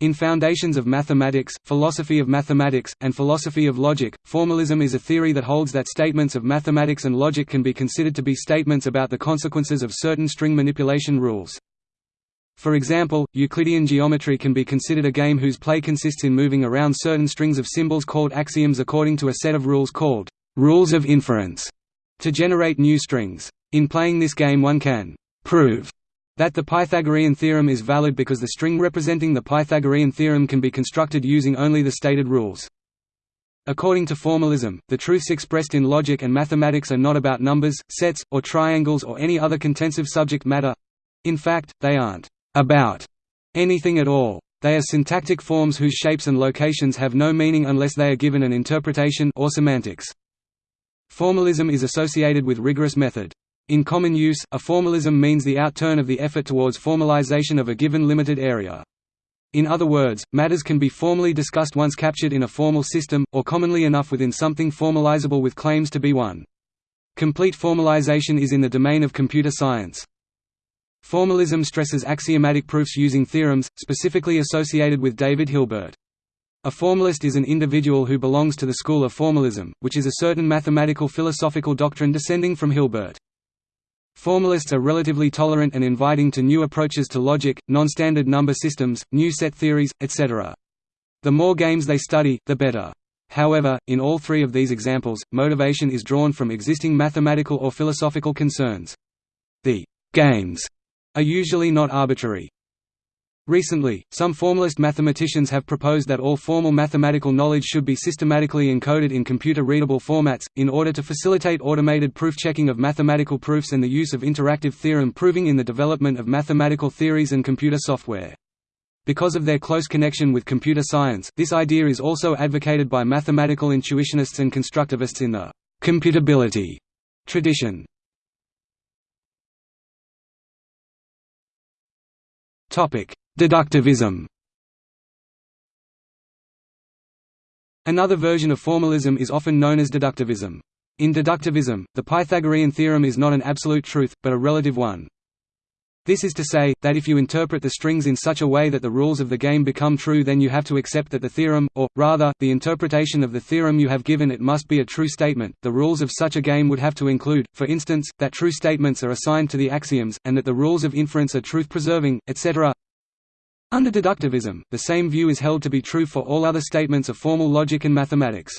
In Foundations of Mathematics, Philosophy of Mathematics, and Philosophy of Logic, formalism is a theory that holds that statements of mathematics and logic can be considered to be statements about the consequences of certain string manipulation rules. For example, Euclidean geometry can be considered a game whose play consists in moving around certain strings of symbols called axioms according to a set of rules called rules of inference to generate new strings. In playing this game one can prove that the Pythagorean theorem is valid because the string representing the Pythagorean theorem can be constructed using only the stated rules. According to formalism, the truths expressed in logic and mathematics are not about numbers, sets, or triangles or any other contensive subject matter. In fact, they aren't about anything at all. They are syntactic forms whose shapes and locations have no meaning unless they are given an interpretation or semantics. Formalism is associated with rigorous method. In common use, a formalism means the outturn of the effort towards formalization of a given limited area. In other words, matters can be formally discussed once captured in a formal system, or commonly enough within something formalizable with claims to be one. Complete formalization is in the domain of computer science. Formalism stresses axiomatic proofs using theorems, specifically associated with David Hilbert. A formalist is an individual who belongs to the school of formalism, which is a certain mathematical philosophical doctrine descending from Hilbert. Formalists are relatively tolerant and inviting to new approaches to logic, non-standard number systems, new set theories, etc. The more games they study, the better. However, in all three of these examples, motivation is drawn from existing mathematical or philosophical concerns. The «games» are usually not arbitrary. Recently, some formalist mathematicians have proposed that all formal mathematical knowledge should be systematically encoded in computer-readable formats, in order to facilitate automated proof-checking of mathematical proofs and the use of interactive theorem proving in the development of mathematical theories and computer software. Because of their close connection with computer science, this idea is also advocated by mathematical intuitionists and constructivists in the «computability» tradition. Topic Deductivism Another version of formalism is often known as deductivism. In deductivism, the Pythagorean theorem is not an absolute truth, but a relative one. This is to say, that if you interpret the strings in such a way that the rules of the game become true then you have to accept that the theorem, or, rather, the interpretation of the theorem you have given it must be a true statement. The rules of such a game would have to include, for instance, that true statements are assigned to the axioms, and that the rules of inference are truth-preserving, etc. Under deductivism, the same view is held to be true for all other statements of formal logic and mathematics.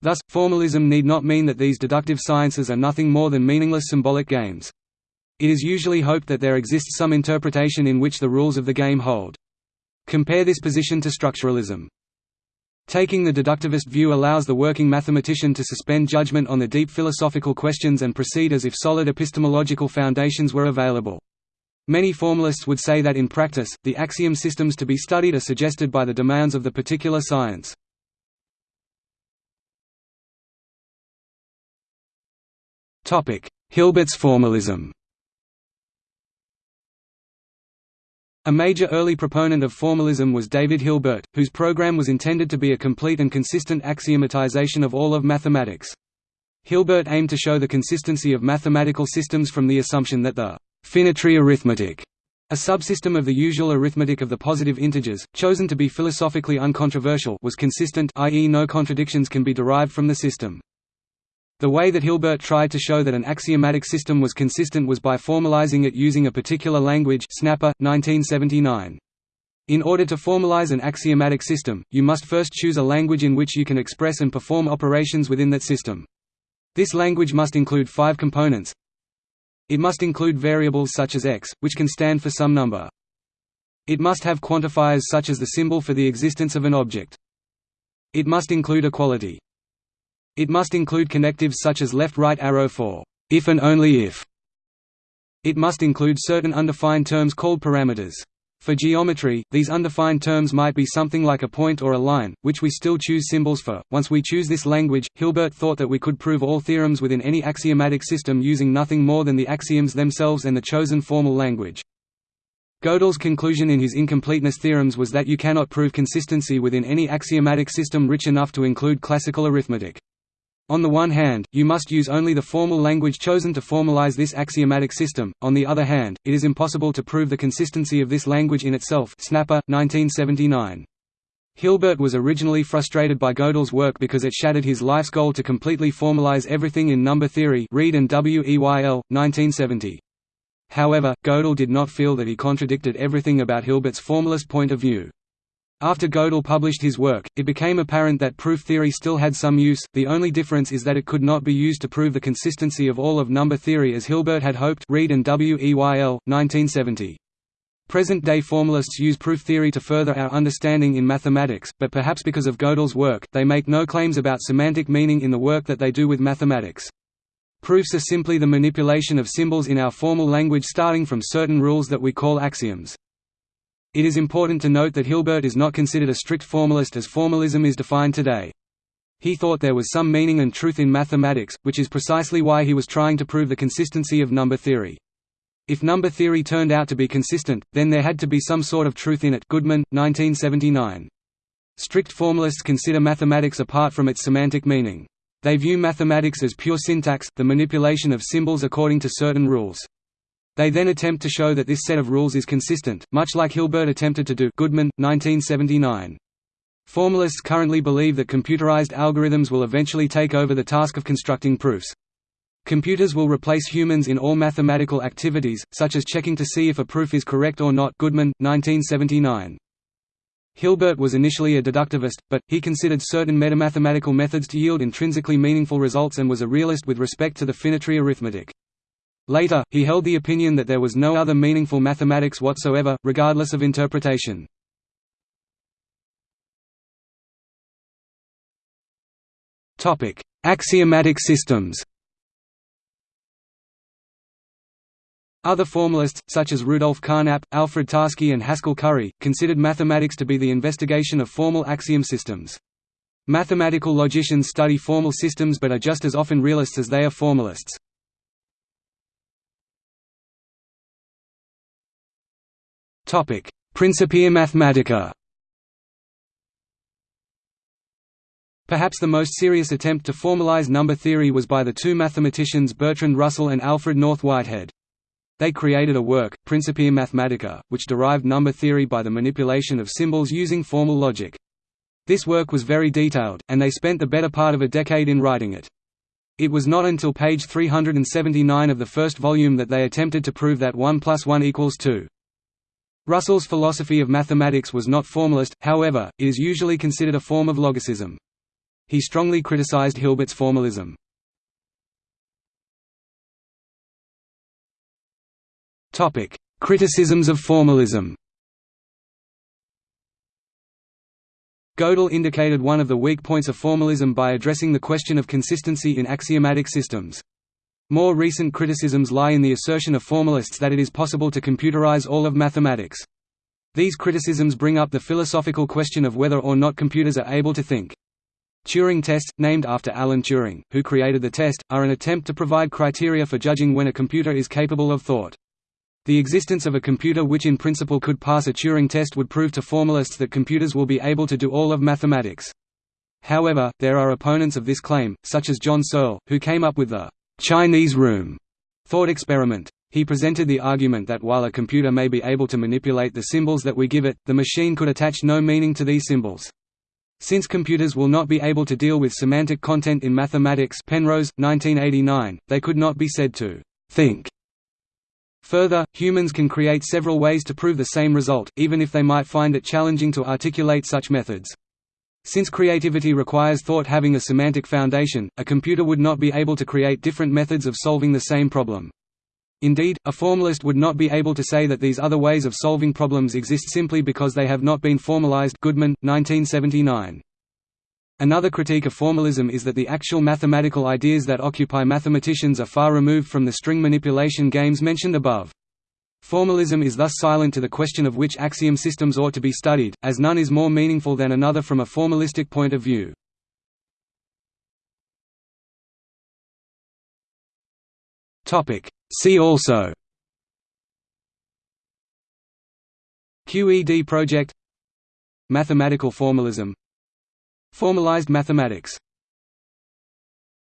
Thus, formalism need not mean that these deductive sciences are nothing more than meaningless symbolic games. It is usually hoped that there exists some interpretation in which the rules of the game hold. Compare this position to structuralism. Taking the deductivist view allows the working mathematician to suspend judgment on the deep philosophical questions and proceed as if solid epistemological foundations were available. Many formalists would say that in practice, the axiom systems to be studied are suggested by the demands of the particular science. Hilbert's formalism A major early proponent of formalism was David Hilbert, whose program was intended to be a complete and consistent axiomatization of all of mathematics. Hilbert aimed to show the consistency of mathematical systems from the assumption that the Finitary arithmetic, a subsystem of the usual arithmetic of the positive integers, chosen to be philosophically uncontroversial was consistent i.e. no contradictions can be derived from the system. The way that Hilbert tried to show that an axiomatic system was consistent was by formalizing it using a particular language Snapper, 1979. In order to formalize an axiomatic system, you must first choose a language in which you can express and perform operations within that system. This language must include five components it must include variables such as x, which can stand for some number. It must have quantifiers such as the symbol for the existence of an object. It must include equality. It must include connectives such as left-right arrow for if and only if. It must include certain undefined terms called parameters. For geometry, these undefined terms might be something like a point or a line, which we still choose symbols for. Once we choose this language, Hilbert thought that we could prove all theorems within any axiomatic system using nothing more than the axioms themselves and the chosen formal language. Gödel's conclusion in his incompleteness theorems was that you cannot prove consistency within any axiomatic system rich enough to include classical arithmetic. On the one hand, you must use only the formal language chosen to formalize this axiomatic system, on the other hand, it is impossible to prove the consistency of this language in itself Snapper, 1979. Hilbert was originally frustrated by Gödel's work because it shattered his life's goal to completely formalize everything in number theory Reid and W.E.Y.L., 1970. However, Gödel did not feel that he contradicted everything about Hilbert's formalist point of view. After Gödel published his work, it became apparent that proof theory still had some use, the only difference is that it could not be used to prove the consistency of all of number theory as Hilbert had hoped Reid and W. E. Y. L., 1970. Present-day formalists use proof theory to further our understanding in mathematics, but perhaps because of Gödel's work, they make no claims about semantic meaning in the work that they do with mathematics. Proofs are simply the manipulation of symbols in our formal language starting from certain rules that we call axioms. It is important to note that Hilbert is not considered a strict formalist as formalism is defined today. He thought there was some meaning and truth in mathematics, which is precisely why he was trying to prove the consistency of number theory. If number theory turned out to be consistent, then there had to be some sort of truth in it Goodman, 1979. Strict formalists consider mathematics apart from its semantic meaning. They view mathematics as pure syntax, the manipulation of symbols according to certain rules. They then attempt to show that this set of rules is consistent, much like Hilbert attempted to do Goodman, 1979. Formalists currently believe that computerized algorithms will eventually take over the task of constructing proofs. Computers will replace humans in all mathematical activities, such as checking to see if a proof is correct or not Goodman, 1979. Hilbert was initially a deductivist, but, he considered certain metamathematical methods to yield intrinsically meaningful results and was a realist with respect to the finitary arithmetic. Later, he held the opinion that there was no other meaningful mathematics whatsoever, regardless of interpretation. Axiomatic systems Other formalists, such as Rudolf Carnap, Alfred Tarski and Haskell Curry, considered mathematics to be the investigation of formal axiom systems. Mathematical logicians study formal systems but are just as often realists as they are formalists. Principia Mathematica Perhaps the most serious attempt to formalize number theory was by the two mathematicians Bertrand Russell and Alfred North Whitehead. They created a work, Principia Mathematica, which derived number theory by the manipulation of symbols using formal logic. This work was very detailed, and they spent the better part of a decade in writing it. It was not until page 379 of the first volume that they attempted to prove that 1 plus 1 equals 2. Russell's philosophy of mathematics was not formalist, however, it is usually considered a form of logicism. He strongly criticized Hilbert's formalism. Criticisms of formalism Gödel indicated one of the weak points of formalism by addressing the question of consistency in axiomatic systems. More recent criticisms lie in the assertion of formalists that it is possible to computerize all of mathematics. These criticisms bring up the philosophical question of whether or not computers are able to think. Turing tests, named after Alan Turing, who created the test, are an attempt to provide criteria for judging when a computer is capable of thought. The existence of a computer which in principle could pass a Turing test would prove to formalists that computers will be able to do all of mathematics. However, there are opponents of this claim, such as John Searle, who came up with the Chinese room thought experiment. He presented the argument that while a computer may be able to manipulate the symbols that we give it, the machine could attach no meaning to these symbols. Since computers will not be able to deal with semantic content in mathematics Penrose, 1989, they could not be said to think. Further, humans can create several ways to prove the same result, even if they might find it challenging to articulate such methods. Since creativity requires thought having a semantic foundation, a computer would not be able to create different methods of solving the same problem. Indeed, a formalist would not be able to say that these other ways of solving problems exist simply because they have not been formalized Goodman, 1979. Another critique of formalism is that the actual mathematical ideas that occupy mathematicians are far removed from the string manipulation games mentioned above. Formalism is thus silent to the question of which axiom systems ought to be studied, as none is more meaningful than another from a formalistic point of view. See also. QED project. Mathematical formalism. Formalized mathematics